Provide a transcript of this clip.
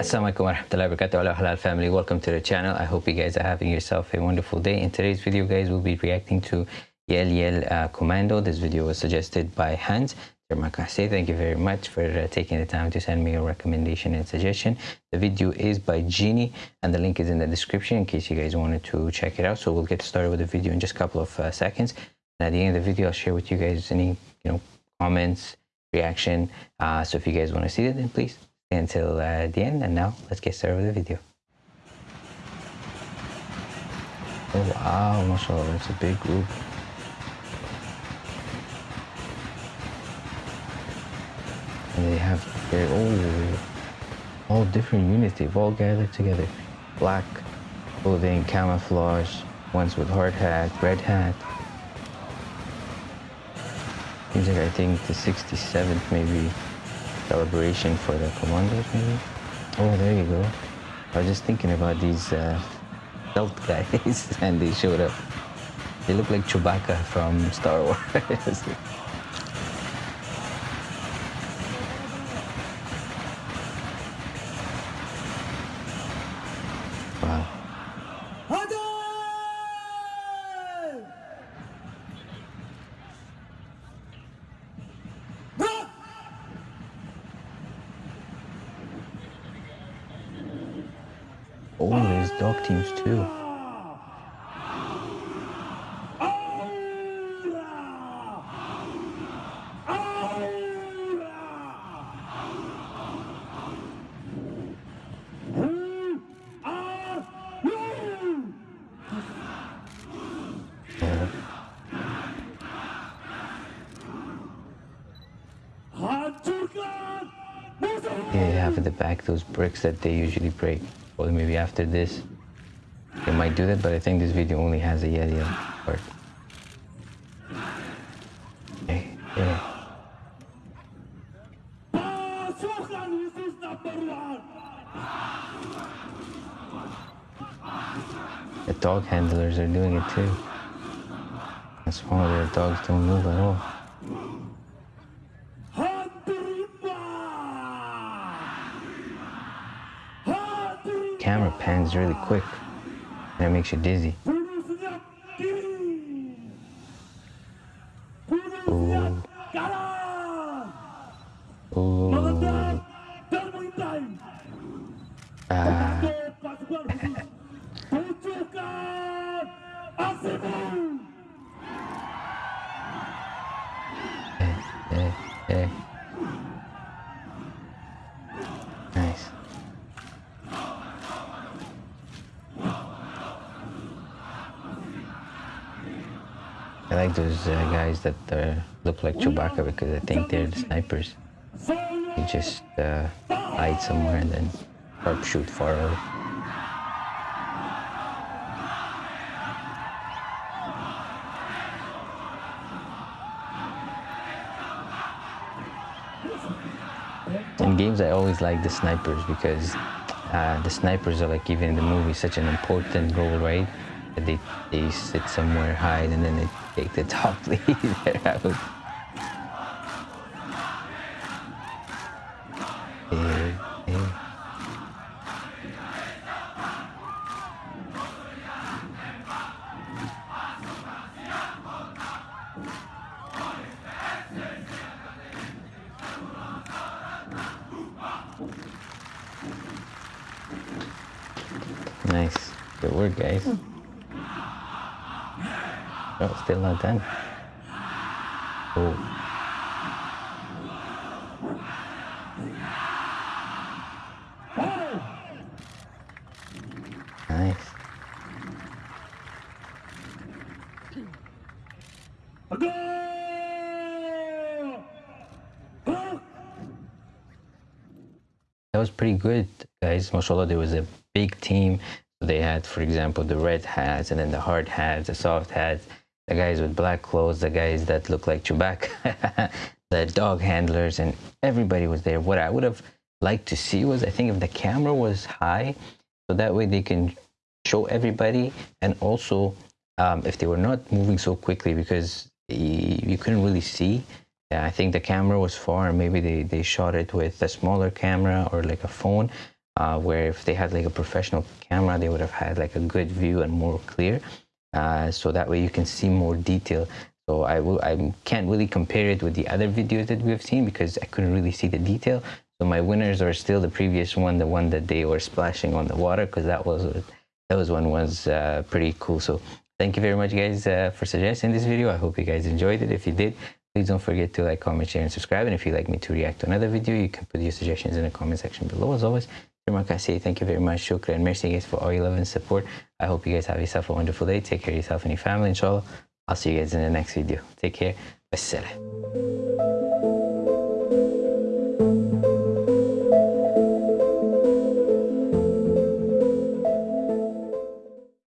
alaikum wa rahmatullahi wa barakatuh halal family. Welcome to the channel. I hope you guys are having yourself a wonderful day. In today's video guys we'll be reacting to Yel Yel uh, commando. This video was suggested by hans. Thank you very much for uh, taking the time to send me a recommendation and suggestion. The video is by genie and the link is in the description in case you guys wanted to check it out. So we'll get started with the video in just a couple of uh, seconds. And at the end of the video i'll share with you guys any you know comments reaction. Uh, so if you guys want to see it then please until uh, the end. And now let's get started with the video. Oh wow mashallah it's a big group. And they have their oh all different units. They've all gathered together. Black clothing camouflage ones with hard hat red hat. Seems like i think the 67th maybe celebration for the commandos maybe? Oh there you go. I was just thinking about these uh, guys and they showed up. They look like chewbacca from star wars Oh, there's dog teams too. Yeah, have at the back those bricks that they usually break maybe after this they might do that but I think this video only has a yellow part okay, yeah. The dog handlers are doing it too. That's why their dogs don't move at all. Camera pans really quick and it makes you dizzy. Ooh. Ooh. Ah. I like those uh, guys that uh, look like Chewbacca because I think they're the snipers. You just uh, hide somewhere and then sharpshoot far away. In games, I always like the snipers because uh, the snipers are like even in the movie such an important role, right? They they sit somewhere, hide, and then they take the top lead. there Nice. Good work, guys. Hmm. Oh, still not done. Oh. Nice. That was pretty good, guys. MashaAllah, there was a big team. They had, for example, the red hats and then the hard hats, the soft hats the guys with black clothes, the guys that look like Chewbacca, the dog handlers, and everybody was there. What I would have liked to see was, I think, if the camera was high, so that way they can show everybody, and also um, if they were not moving so quickly because you couldn't really see. Yeah, I think the camera was far, maybe they, they shot it with a smaller camera or like a phone. uh, where if they had like a professional camera, they would have had like a good view and more clear. Uh, so that way you can see more detail. So I will, I can't really compare it with the other videos that we've seen because I couldn't really see the detail. So my winners are still the previous one, the one that they were splashing on the water because that was that was one was uh, pretty cool. So thank you very much guys uh, for suggesting this video. I hope you guys enjoyed it. If you did, please don't forget to like, comment, share, and subscribe. And if you'd like me to react to another video, you can put your suggestions in the comment section below. As always, say thank you very much. Shukran. Merci guys for all your love and support. I hope you guys have yourself a wonderful day. Take care of yourself and your family, inshallah. I'll see you guys in the next video. Take care. Wassalam.